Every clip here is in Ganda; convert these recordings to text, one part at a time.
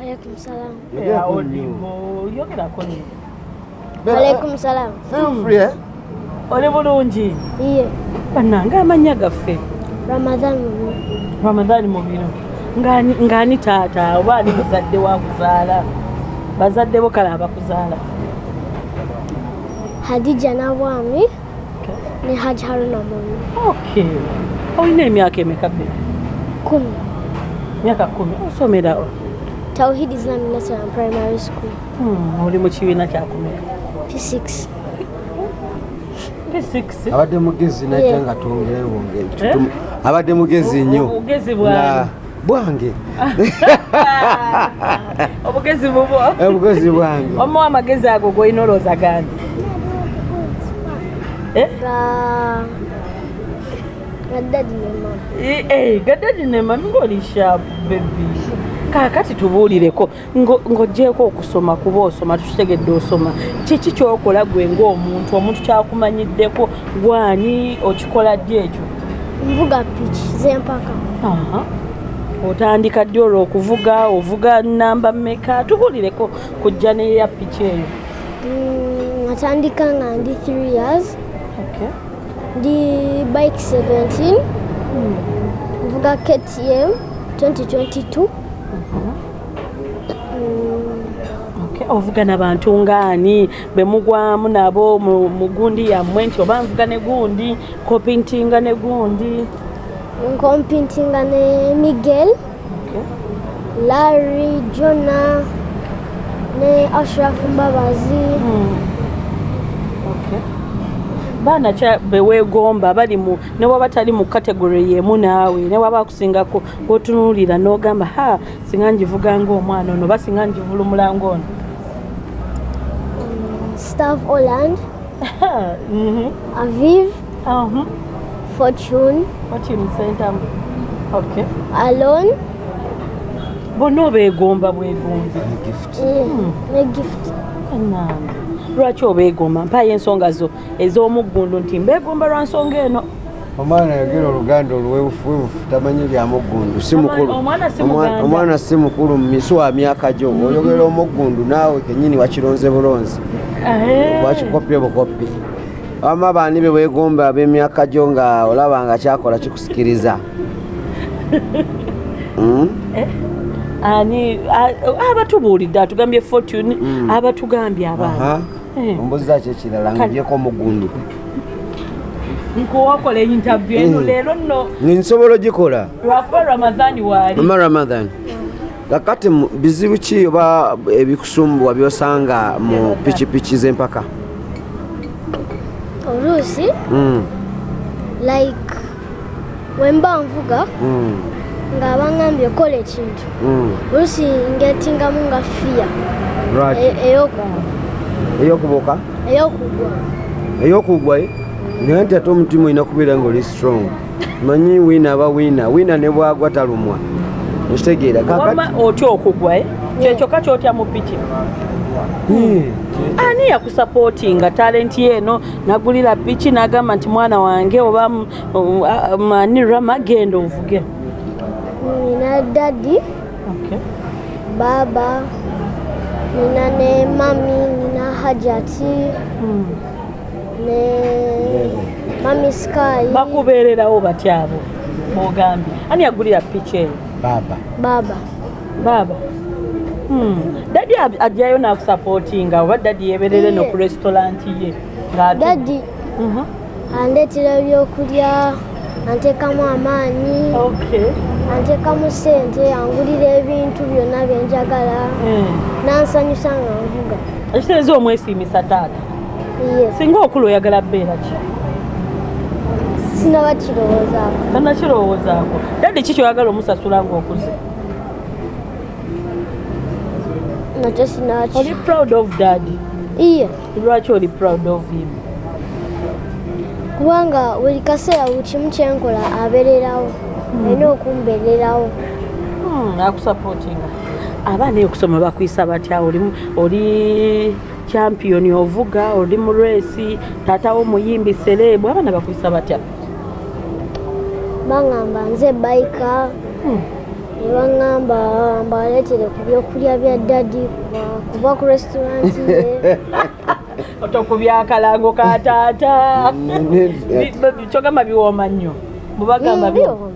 Alaikum salam. Ya Odingo, yogerako nyo. Alaikum salam. Feel free, eh? Oli bulungi? Iye. Bannange amannya gaffe. Ramadan mubi. Ramadhani mubiro. Ngani ngani taata oba ani muzadde wa kuzaala. Bazadde bo kale abakuzaala. Hadija Nabwami ne Haj Haruna mubi. Okay. Olina emyaka emeka be? Kumi. Myaka kumi. Osomera Tawhid Islamic National Primary School. Hmm, oli mu kibiina kyakumeka. P6. P6. abadde mugezi najja nga twongere wongere Eh? Abadde mugezi nnyo Obugezi Na- bwange. bwange Obugezi bubwo. obugezi bwange Omuwa amagezi ago g'olina olowooza gandi. Eh? Ga ga daddy ne mama. Eh, eh, gaddadi ne mami ng'olisha bebi kaakati tubuulireko ngo- ng'oggyeko okusoma kuba osoma tukitegedde osoma kiki kyokola gwe ng'omuntu omuntu kyakumanyiddeko gwani okikola ddi ekyo Mvuga pitch z'empaka. Aha. otandika ddi olwo okuvuga ovuga namba mmeka tubuulireko kujja neya piki eyo Mm, Natandika nga ndi 3 years. Okay. Ndi bike 17. Mvuga KTM 2022. Mm, Okay, ovuga nabantu ngaani be mugwamu nabo mu gundi yammwe nti oba nvuga ne gundi kopintinga ne gundi Nkompitinga ne Miguel. Larry, Jonah, ne Ashraf Mbabazi. Hmm. Baana kya beweegomba bali mu ne waba tali mu kategore yemu naawe ne waba akusingako gwotunuulira n'ogamba ha singa njivuga ng'omwana ono oba singa njivulumula ng'ono. Stav Holland, Mhm. Aviv, Aha. Fortune, okimusentamu okay. Alon, bonna obeegomba bwegombi mm. ne Gift. Lwaki obeegomba mpaayo ensonga zo ez'omuggundu nti mbeegomba lwa nsonga eno. Omwana yogera oluganda oluwebufuwebufu tamanyi lyamuggundu Omwana- si mukulu mu misu wa myaka gyo oyogera omuggundu naawe kenyini wakironze bulonzi wakikopye bukopi wama baani be weegomba ab'emyaka gyo nga olaba nga kyakola kikusikiriza? Mm? Eh? ani abatubuulidde atugambye fortune Mm. abatugambye abaana Aha. Eh. ombuziza ki ekirala ngaogyeko omuggundu nkuwakola interview eno Mm. leero nno nsobola ogikola lwakuba ramadhani waali mama ramadan kakati bizibu ki oba ebikusumbuwa byosanga mu pikipiki z'empaka Oluusi, Mm, like, wemba nvuga mm, nga bangambye kola ekintu. mm. Oluusi ngetingamu nga fiya Lwaki? Eyokubuuka? Ey'okugwa. eyokugwa naye nti ate omutima olina kubeera ngaoli strong. Manyi wiina aba wiina. Wiina ne bwagwa talumwa. Okitegeera otya okugwa eh? kyekyokka kyotya mu piki? Ani yakusapootinga talenti eno? Nagulira piki n'agamba nti mwana wange oba m- o- a- mani rama genda ovuge. Nina daddy, Okay. baba, nina ne mami, nina Hajati, Mm. ne mami Sky, bakubeererawo batya abo bogambye ani yagulira piki eyo baba baba. baaba Hmm. dadi ajjayo n'akusapootinga oba dadi yeeberere no ku restauranti ye Daddy Mhm. andeetera ebyokulya, anteekamu amaanyi, Okay. Anteekamu ssente, angulira ebintu byonna bye njagala, Eh. n'ansanyusa nga nvuga. ekitereeza omwesiimisa taata. Singa okulu oyagala bbeera ki? Sinaba kirowoozaako. tannakirowoozaako. Dadi ki kyoyagala omusasula ng'okuze? Nakyo sinaba oli proud of dadi Iye, lwaki oli proud of him? Kubanga buli kaseera buli kimu kyenkola abeererawo, alina okumbeererawo. Hmm, akusapootinga abaana eyo okusoma bakuyisa batya? Oli oli champion ovuga oli mu resi taatawo muyimbi serebu abaana bakuyisa batya? Bangamba nze bayika, Hmm. ne baŋŋamba mbaleetere ku byokulya bya dadi kuba- ku restauranti ye. Tokubyakalango ka taata. Ne- Bi- bi- kyogamba biwooma nnyo. Mubagamba Mm, biwooma.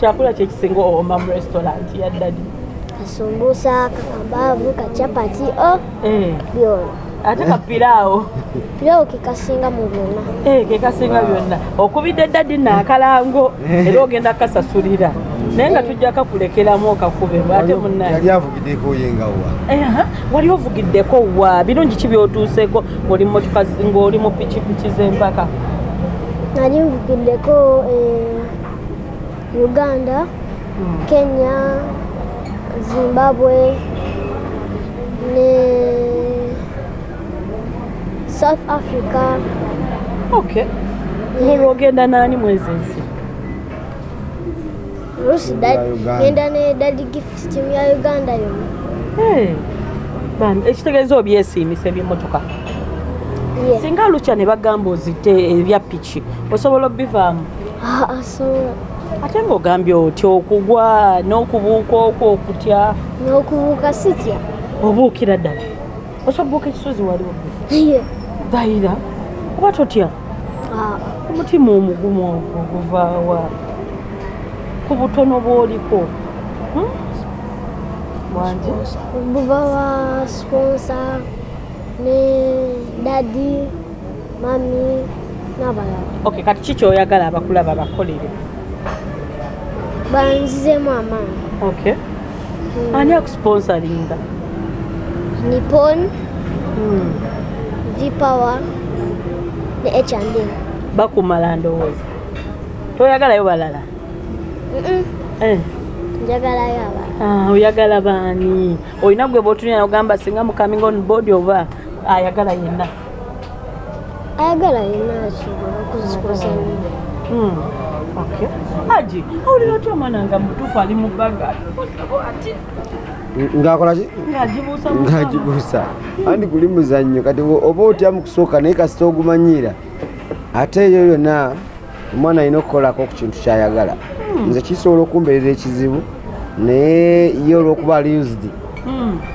Kyakula kyekisinga owooma mu restaurant ya dadi kasumbusa kakambaavu kacapati o Eh, byona ate kapiraawo pirawo kekasinga mu byonna Eh, ke kasinga byonna okubidde dadi naakalango era ogenda kasasulira naye nga tujja kakulekeramu okakube ate munnaye. yali avugiddeko yengawa Eha, wali ovugiddeko wa? Birungi ki byotuuseko? Ng'oli mu motoka zi- ng'oli mu pikipiki z'empaka? Nali nvugiddeko eh, uganda kenya zimbabwe ne south africa. Okay. Olwo ogenda naani mwezi ensi oluusi Ya Uganda. genda ne dadi gift team ya uganda yonna Eh, bambi ekitegeeza obyesiimisa ebyemmotoka Ye. singa lukya ne bagamba ozite ebya piki osobola obivaamu? Ah, asobola ate ng'ogambye otya okugwa n'okubuuka okwo okutya? N'okubuuka sitya? Obuukira ddala. Osobola buuka ekisozi waliwo ye. Dayira oba totya? Ah, omutima omugumu ogwo guvaawa ku butono bw'oliko. Hmm? wangi buba wa sponsor ne dadi mami n'abalala. Okay kati ki kyoyagala abakulaba bakolere banzizemu amaanyi okay. Ani akusponsalinga nippon. Hmm. vpower ne h&m bakumala ndowooza. Toyagalayo balala? Eh, njagalayo abala ah, oyagala baani? Olina gwe bwotunira ogamba singa mu coming on board oba ayagala yenna. Ayagala yonna asobola okuzikosa Hmm, okay. aji awulira otya omwana nga mutuufu ali mu baga ati ngaakolaki ngaagibuusa andi guli muzannyo? Kati oba otya mu kusooka naye kasita ogumanyira ate eyo yonna omwana alina okukolako ku kintu kyayagala. Nze kisobola okumbeerera ekizibu naye ye olwokuba ali used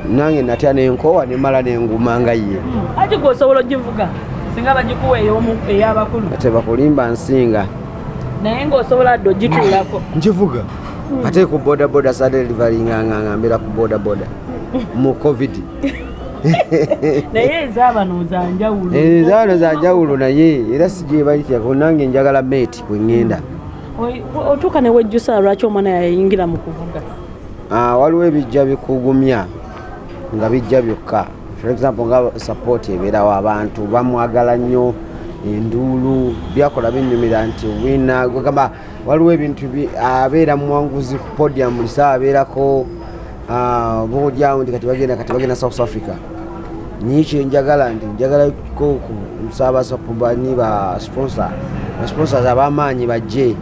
nange natya nenkowa nemala nenguma nga ye. Ati gwe osobola ogivuga? Singa bagikuwa ey'abakulu ate bakulimba nsinga naye ng'osobola dde ogituulako. Nkivuga. Ate ku bodaboda sadelivaringanganga mbeera ku bodaboda. Mu covid. Naye ezaabano zanjawulo zaano zanjawulo naye era sigyebalityako nange njagala meeti kweŋŋenda Oi- otuuka ne wejjusa lwaki omwana yayingira mu kuvuga? Ah, waliwo ebijja bikugumya nga bijja byokka. For example nga support ebeerawo abantu bamwagala nnyo enduulu byakola binyumira nti wina gamba waliwo ebintu bi- abeera muwanguzi ku podium lisaa abeerako ah, boolyawo nti kati bagenda kati bagenda south africa. Niye kyenjagala nti njagalako musaabasapubani ba sponsor basponsors abamaanyi bajje.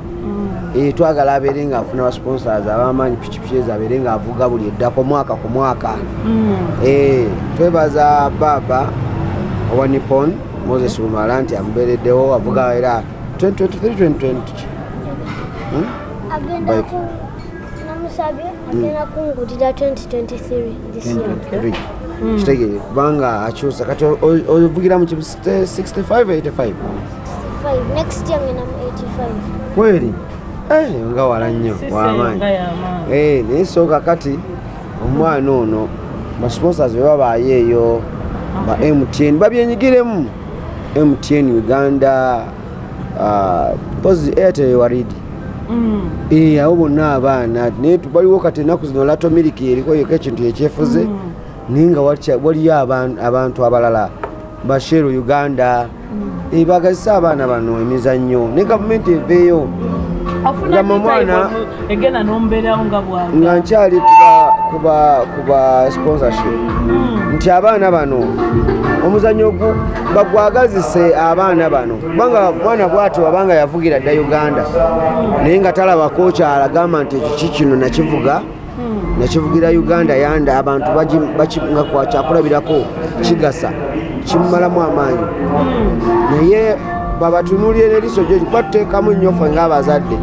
Eh, twagala abeere nga afuna basponsors abamaanyi pikipiki abeere nga avuga buli eddako mwaka ku mwaka. Eh, twebaza baaba owa nippon moses lumala nti amubeereddewo avuga era 2023 Hmm? agenda namusabye kungulira 2023 this year. 2023 kitegeere kubanga akyusa kati ovugira mu kibu 65 85 5 next year ngenda mu 85 kweri? Eh, nga wala nnyo wamaanyi Eh, naye sooka kati omwana ono basponsors be babaayo eyo ba mtn babyenyigiremu mtn uganda pozi airtel waridi Mm. Eh, abo bonna abaana naye waliwo kati ennaku zino lato miliki eriko yoko ekintu ekyefuze. Naye nga waliyo aban- abantu abalala basheru uganda. Eh, bagazisa abaana bano emizannyo ne gavumenti eveeyo. Afuna Nga mwana- egenda n'omubeerawo nga bwaga nga nkyali kuba kuba kuba sponsorship. Nti abaana bano omuzannyo ogu bagwagazise abaana bano. Kubanga mwana bwatyo abanga yavugira dda uganda. Naye nga talaba kocha alagamba nti ekyo ki kino nakivuga? Nakivugira uganda yanda abantu nga kwakyakulabirako kigasa kimumalamu amaanyi. Naye babatunuulire n'eriiso gyo kuba tuteekamu nnyo ffe ng'abazadde.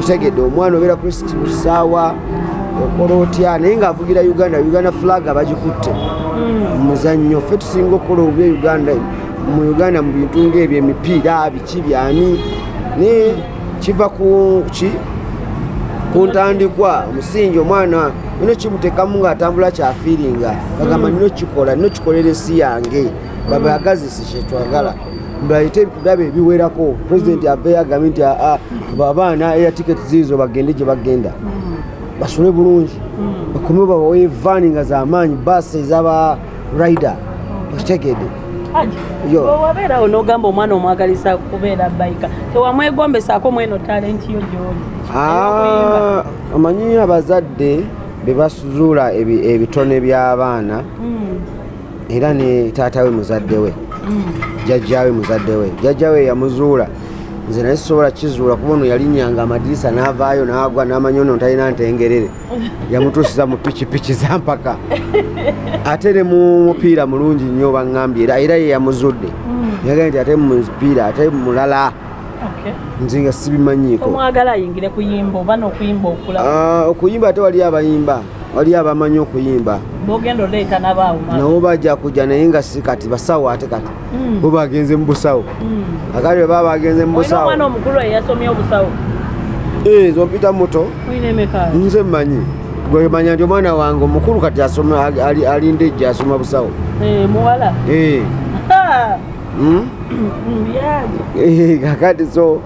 Kitegedde omwana obeera ku kisaawa okola otya naye ng'avugira uganda uganda flag abagikutte muzannyo ffe tusinga okukola obubi uganda mu uganda mu bintu ngaebyo emipiira biki byani? Naye kiva ku ki? Ku ntandikwa omusingi omwana nino kimutekamu ng'atambula kyafiiringa bagamba nino kikola nino kikolera ensi yange. Babayagazisi kyetwagala mbaite biraba ebiwerako. Pulezidenti aveyo agambe nti aa abaana era tiketi ziizo bagende gye bagenda basule bulungi. Bakome babawe vaani nga zamaanyi baasi ezaba okitegedde Yo. bwe wabeerawo n'ogamba omwana omwagalisa kubeera bayika tewamwegombesaako mweno talenti yo gyoli. Ah, omanyi abazadde be basuzuula ebi- ebitone by'abaana era ne taata we muzadde we. Jjajjawe muzadde we. Jjajjawe yamuzuula nze naye sisobola kizuula kuba ono yalinyanga amadirisa n'avaayo n'agwa n'amanya ono talina ntengerere. Yamutuusiza mu pikipiki zampaka ate ne mu mupiira mulungi nnyo baŋŋambye era era ye yamuzudde. Yagambye nti ate mu mupiira ate mulala. Nze nga sibimanyiiko. Omwagala ayingire kuyimba oba n'okuyimba okulaba? Ah, okuyimba ate wali abayimba wali abamanyi okuyimba. Nabo bajja kujja naye nga si kati basawo ate kati. Bo bagenze mu busawo. Akati bwe baba bagenze mu busawo. Eh, zompita muto. Nze mmanyi. Gwemanya nti omwana wange omukulu kati alinda ejja asoma busawo. Muwala? Eh, Eh, kakati so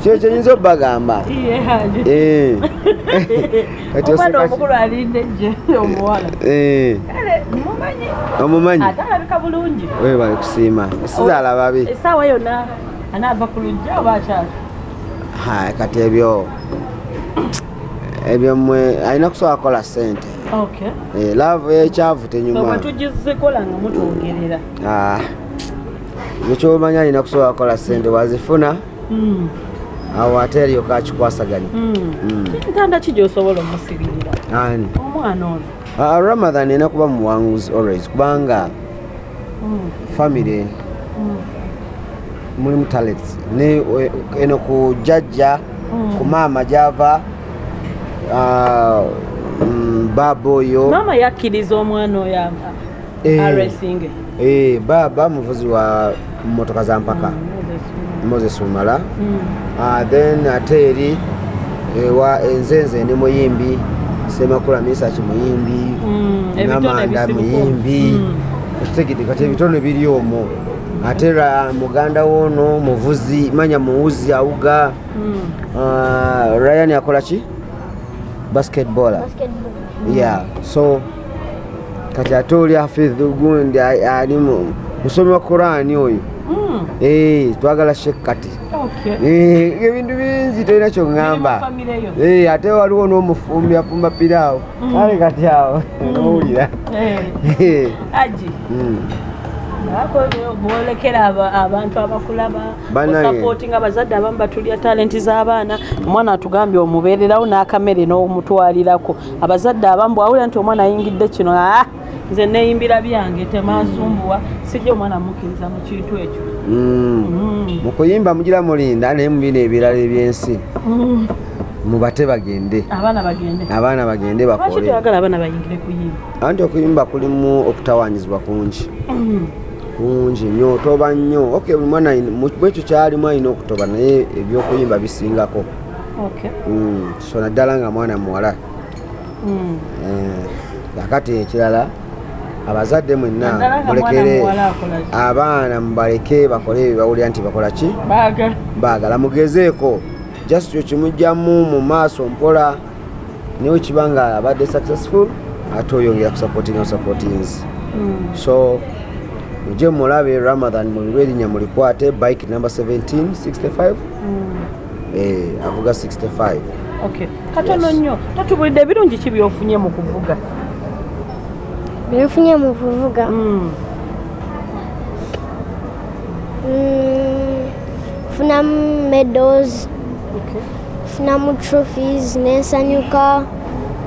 kyo kyenyinza obbagamba? Eh. Eh, omumanyi? Ate alabika bulungi webale kusiima. Sizaala babi. Essaawa yonna anaava ku lujja oba akyali? Hai, kati ebyo ebyo mwe alina kusobola kukola sente okay Eh, laavu ekyavu bwe tenyuma tugizikola nga mutwongerera Ah, ekyo kyomanya alina kusobola kukola sente wazifuna? Mm, awo ate alyoka akikwasaganya mm. Mm. ntanda ki gyosobola omusibirira ani? Omwana ono. Ramadan erina kuba muwanguzi always kubanga Mm, famire mm, mulimu talents. Eno ku jjajja Mm. ku maama gyava mm, baaba oyo. Maama yakkiriza omwana oyo ava Eh. aresinge Eh, baaba muvuzi wa motoka za mpaka moses umala. Ah, then ate eri ewa enzenze ndi muyimbi semakula misaki muyimbi namanda muyimbi. Okitegedde kati ebitone biri omwo. Ate ra muganda woono muvuzi manya muwuzi awuga. Ah, ryan akola ki? Basketballer. Basketball yeah. So kati ate oli hafidh gundi ali mu- musomi wa korani oyo. Eh, twagala shek kati Eh, ebintu bingi tolina kyoŋŋamba Eh, ate waliwo n'omufumbi afumba piraawo Mm. ale kati awo nowulira. Aji. Bwolekera aba- abantu abakulaba Bannange. osapootinga abazadde abamu batulya talenti z'abaana. Omwana atugambye omubeererawo n'akamere n'omutwalirako. Abazadde abamu bwawulira nti omwana ayingidde kino "Ah, nze neeyimbira byange temansumbuwa sijja omwana mukkiriza mu kintu ekyo. Mm. mu kuyimba mugira mulinda naye mu bino ebirala ebyensi Mm. mubate bagende. Abaana bagende. Abaana bagende lwaki bakole toyagala abaana bayingire kuyimba? Anti okuyimba kulimu okutawanyizibwa kungi. Mm. kungi nnyo otoba nnyo. Ok buli mwana ayina- mu mu ekyo kyalimu alina okutoba naye ebyokuyimba bisingako. Okay. Mm, so naddala nga mwana muwala. Mm. Eh, kakati ekirala abazadde mwenna mulekere abaana mubaleke bakole ebyo bawulira nti bakola ki? Baagala mugezeeko. Just ekimugjamu mu maaso mpola. Niwe kiba nga abadde successful ate oyongera kusupportinga busupportings Mm. so mujje mulabe ramadan mulirwa erinnya mulikwate bike number 1765 Mm. eh, avuga 65 Okay. katono nnyo. Tatubulidde ebirungi ki byofunye mu kuvuga byenfunye mu kuvuga. Mm. Mm, funamu medals. Okay. funamu trophies. Nensanyuka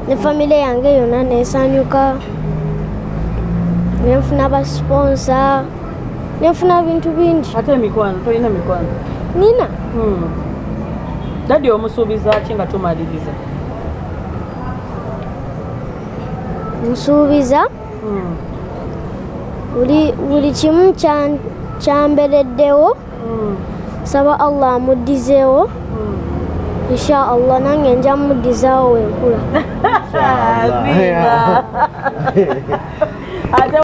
ne famire yange yonna nensanyuka nenfuna basponsa nenfuna bintu bingi. Ate emikwano tolina mikwano? Nina? Mm. dadi omusuubiza ki nga tumaliriza? Nsuubiza? Mm, buli kimu kya- kyambereddewo mm, saba allah amuddizeewo mm. insha allah nange nja muddizaawo wenkula